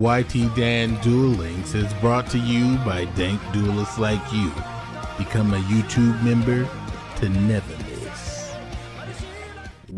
YT Dan Duel Links is brought to you by dank duelists like you. Become a YouTube member to never miss.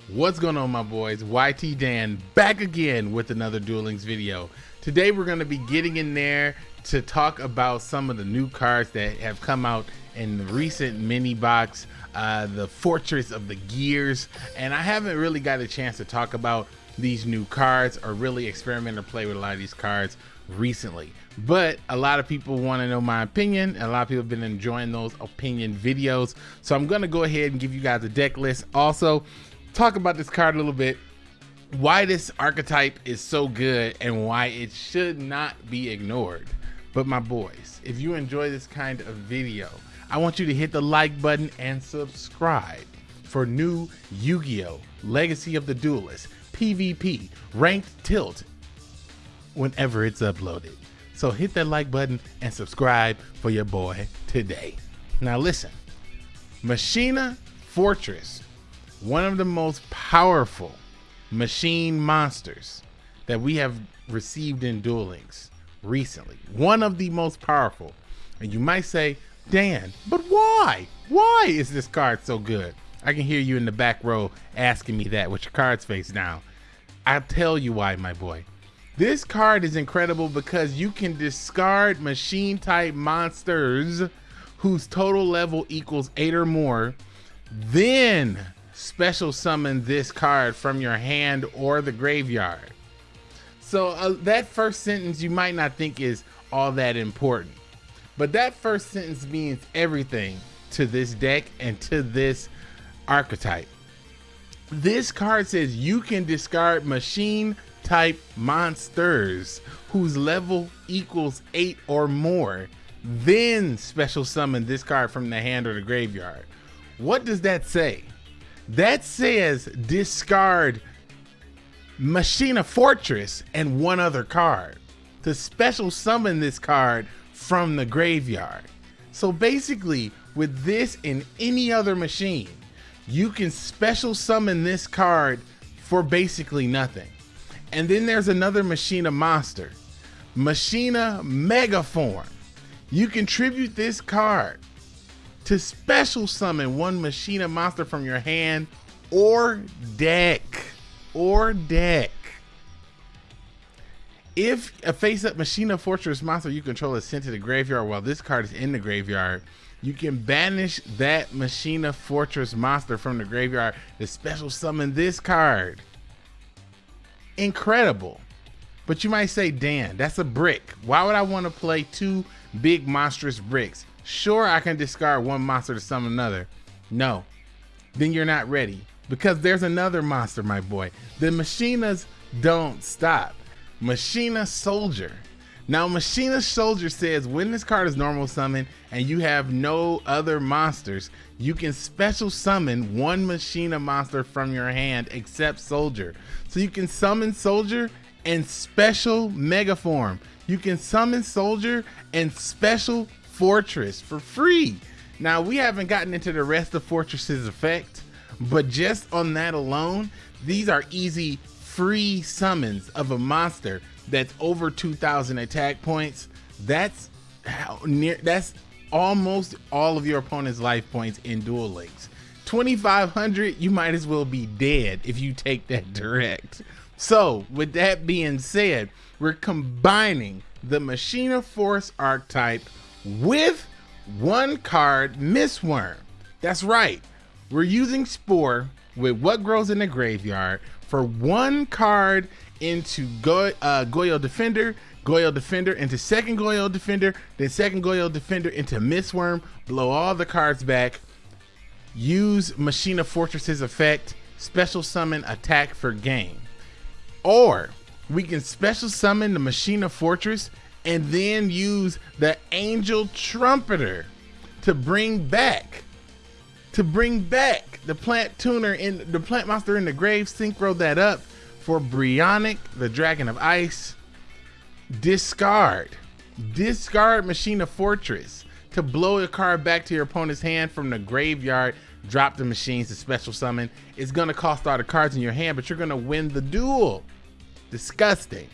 What's going on, my boys? YT Dan back again with another Duel Links video. Today we're going to be getting in there to talk about some of the new cards that have come out in the recent mini box, uh, the Fortress of the Gears, and I haven't really got a chance to talk about these new cards or really experiment or play with a lot of these cards recently. But a lot of people want to know my opinion. And a lot of people have been enjoying those opinion videos. So I'm going to go ahead and give you guys a deck list. Also, talk about this card a little bit. Why this archetype is so good and why it should not be ignored. But my boys, if you enjoy this kind of video, I want you to hit the like button and subscribe for new Yu-Gi-Oh! Legacy of the Duelist PvP ranked tilt whenever it's uploaded. So hit that like button and subscribe for your boy today. Now listen, Machina Fortress, one of the most powerful machine monsters that we have received in Duel Links recently. One of the most powerful. And you might say, Dan, but why? Why is this card so good? I can hear you in the back row asking me that with your cards face down. I'll tell you why, my boy. This card is incredible because you can discard machine type monsters whose total level equals eight or more, then special summon this card from your hand or the graveyard. So uh, that first sentence you might not think is all that important, but that first sentence means everything to this deck and to this archetype. This card says you can discard machine type monsters whose level equals 8 or more, then special summon this card from the hand or the graveyard. What does that say? That says discard Machina Fortress and one other card to special summon this card from the graveyard. So basically, with this and any other machine, you can special summon this card for basically nothing. And then there's another Machina monster, Machina Megaform. You contribute this card to special summon one Machina monster from your hand or deck. Or deck. If a face-up Machina Fortress monster you control is sent to the graveyard while this card is in the graveyard, you can banish that Machina Fortress monster from the graveyard to special summon this card. Incredible. But you might say, Dan, that's a brick. Why would I want to play two big monstrous bricks? Sure, I can discard one monster to summon another. No, then you're not ready. Because there's another monster, my boy. The Machinas don't stop. Machina Soldier now, Machina Soldier says when this card is normal summon and you have no other monsters, you can special summon one Machina monster from your hand except Soldier. So you can summon Soldier and special Mega Form. You can summon Soldier and special Fortress for free. Now, we haven't gotten into the rest of Fortress's effect, but just on that alone, these are easy free summons of a monster that's over 2,000 attack points, that's how near that's almost all of your opponent's life points in Duel Links. 2,500, you might as well be dead if you take that mm-hmm. direct. So, with that being said, we're combining the Machina Force archetype with one card Mistworm. That's right. We're using Spore with what grows in the graveyard for one card into Go uh, Goyo Defender, Goyo Defender into second Goyo Defender, then second Goyo Defender into Mistworm, blow all the cards back, use Machina Fortress's effect, special summon attack for game. Or we can special summon the Machina Fortress and then use the Angel Trumpeter to bring back to bring back the plant tuner in the plant monster in the grave synchro that up for Brionac, the Dragon of Ice, discard. Discard Machina Fortress to blow a card back to your opponent's hand from the graveyard. Drop the machines to special summon. It's to cost all the cards in your hand, but you're to win the duel. Disgusting.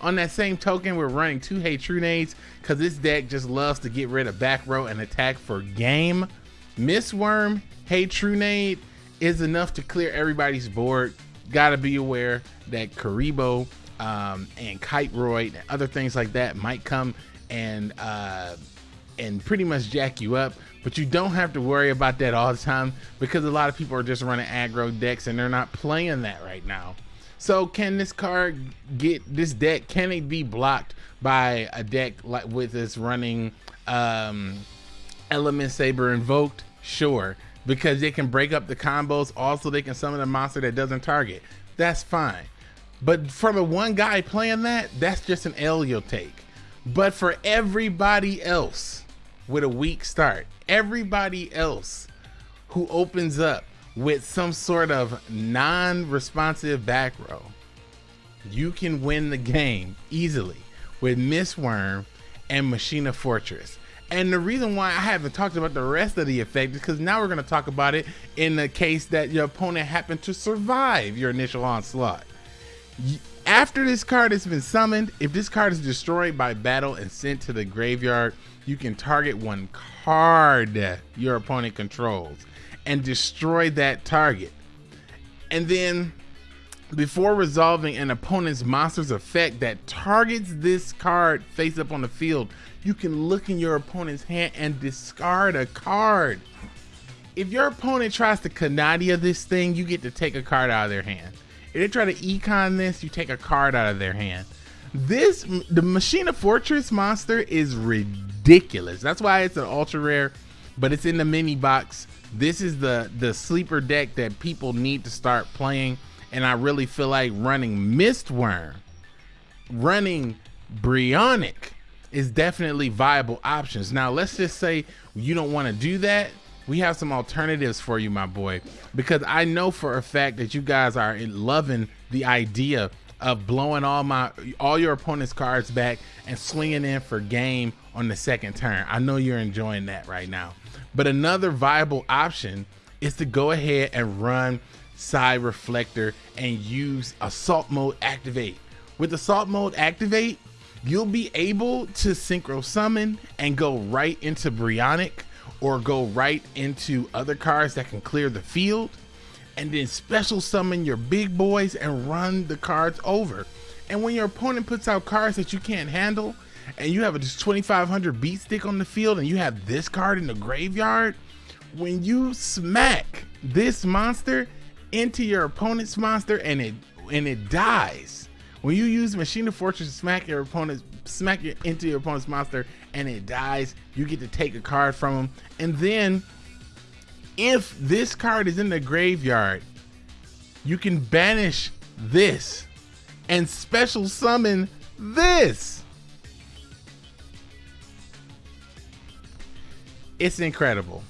On that same token, we're running two Hey Trunades because this deck just loves to get rid of back row and attack for game. Mistworm, Hey Trunade is enough to clear everybody's board. Gotta be aware that Kuriboh um, and Kiteroid and other things like that might come and uh, and pretty much jack you up. But you don't have to worry about that all the time because a lot of people are just running aggro decks and they're not playing that right now. So can this card get this deck? Can it be blocked by a deck like with this running um, Element Saber invoked? Sure, because they can break up the combos. Also, they can summon a monster that doesn't target. That's fine. But for the one guy playing that, that's just an L you'll take. But for everybody else with a weak start, everybody else who opens up with some sort of non-responsive back row, you can win the game easily with Mistworm and Machina Fortress. And the reason why I haven't talked about the rest of the effect is because now we're going to talk about it in the case that your opponent happened to survive your initial onslaught after this card has been summoned, if this card is destroyed by battle and sent to the graveyard, you can target one card your opponent controls and destroy that target. And then before resolving an opponent's monster's effect that targets this card face up on the field, you can look in your opponent's hand and discard a card. If your opponent tries to Canadia this thing, you get to take a card out of their hand. If they try to econ this, you take a card out of their hand. This, the Machina Fortress monster is ridiculous. That's why it's an ultra rare, but it's in the mini box. This is the, the sleeper deck that people need to start playing. And I really feel like running Mistworm, running Brionac is definitely viable options. Now, let's just say you don't want to do that we have some alternatives for you, my boy, because I know for a fact that you guys are loving the idea of blowing all my all your opponent's cards back and swinging in for game on the second turn. I know you're enjoying that right now. But another viable option is to go ahead and run Psi-Reflector and use assault mode activate. With assault mode activate, you'll be able to synchro summon and go right into Brionac or go right into other cards that can clear the field and then special summon your big boys and run the cards over. And when your opponent puts out cards that you can't handle and you have a 2500 beat stick on the field and you have this card in the graveyard, when you smack this monster into your opponent's monster and it and it dies, when you use Machina Fortress to smack your opponent's smack it into your opponent's monster and it dies, you get to take a card from them. And then if this card is in the graveyard, you can banish this and special summon this. It's incredible.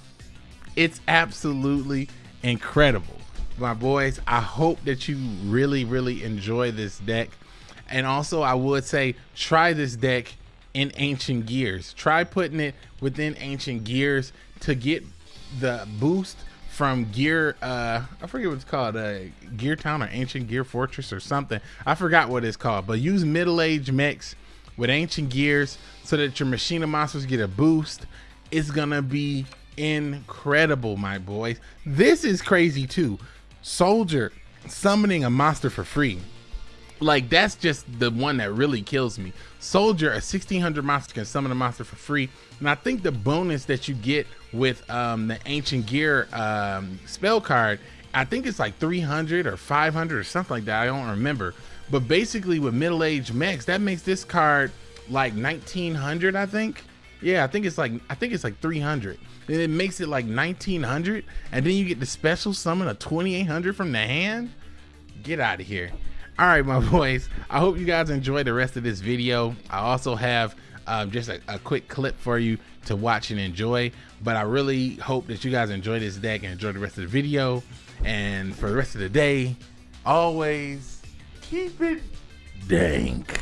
It's absolutely incredible. My boys, I hope that you really, really enjoy this deck. And also, I would say try this deck in Ancient Gears. Try putting it within Ancient Gears to get the boost from Gear. Uh, I forget what it's called. Uh, Gear Town or Ancient Gear Fortress or something. I forgot what it's called. But use Middle Age Mechs with Ancient Gears so that your Machina monsters get a boost. It's gonna be incredible, my boys. This is crazy too. Soldier summoning a monster for free like that's just the one that really kills me. Soldier, a 1600 monster can summon a monster for free, and I think the bonus that you get with um, the Ancient Gear um, spell card, I think it's like 300 or 500 or something like that. I don't remember, but basically with middle age mechs, that makes this card like 1900, I think. Yeah, I think it's like I think it's like 300. Then it makes it like 1900, and then you get the special summon of 2800 from the hand. Get out of here. All right my boys. I hope you guys enjoy the rest of this video. I also have um, just a, a, quick clip for you to watch and enjoy but i really hope that you guys enjoy this deck and enjoy the rest of the video. And for the rest of the day always keep it dank